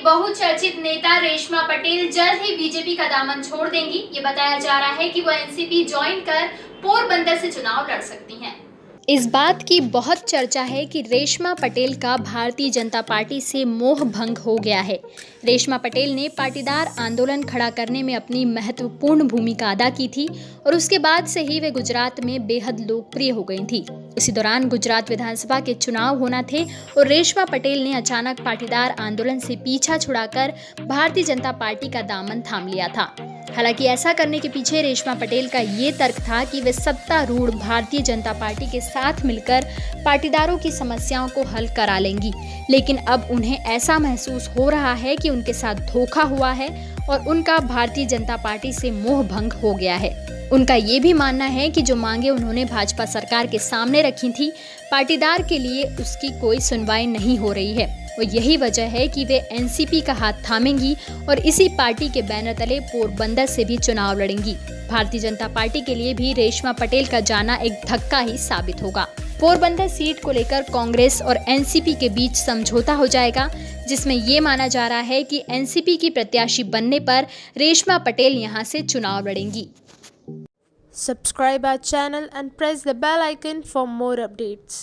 बहुचर्चित नेता रेशमा पटेल जल्द ही बीजेपी का दामन छोड़ देंगी। ये बताया जा रहा है कि वो एनसीपी ज्वाइन कर पोरबंदर से चुनाव लड़ सकती हैं। इस बात की बहुत चर्चा है कि रेशमा पटेल का भारतीय जनता पार्टी से मोह भंग हो गया है। रेशमा पटेल ने पाटीदार आंदोलन खड़ा करने में अपनी महत्वपूर्ण भूमिका अदा की थी और उसके बाद से ही वे गुजरात में बेहद लोकप्रिय हो गई थी। इसी दौरान गुजरात विधानसभा के चुनाव होना थे और रेशमा पटेल ने अचानक पाटीदार आंदोलन से पीछा छुड़ाकर भारतीय जनता पार्टी का दामन थाम लिया था। हालाँकि ऐसा करने के पीछे रेशमा पटेल का ये तर्क था कि वे सत्तारूढ़ भारतीय जनता पार्टी के साथ मिलकर पाटीदारों की समस्याओं को हल करा लेंगी। लेकिन अब उन्हें ऐसा महसूस हो रहा है कि उनके साथ धोखा हुआ है और उनका भारतीय जनता पार्टी से मोह भंग हो गया है। उनका ये भी मानना है कि जो मांगे उन्होंने भाजपा सरकार के सामने रखी थी, पाटीदार के लिए उसकी कोई सुनवाई नहीं हो रही है। और यही वजह है कि वे एनसीपी का हाथ थामेंगी और इसी पार्टी के बैनर तले पोरबंदर से भी चुनाव लड़ेंगी। भारतीय जनता पार्टी के लिए भी रेशमा पटेल का जाना एक धक्का ही साबित होगा। पोरबंदर सीट को लेकर कांग्रेस और एनसीपी के बीच समझौता हो जाएगा, जिसमें ये माना जा रहा है कि एनसीपी की प्रत्याशी बनने पर रेशमा पटेल यहाँ से चुनाव लड़ेंगी। Subscribe our channel and press the bell icon for more updates.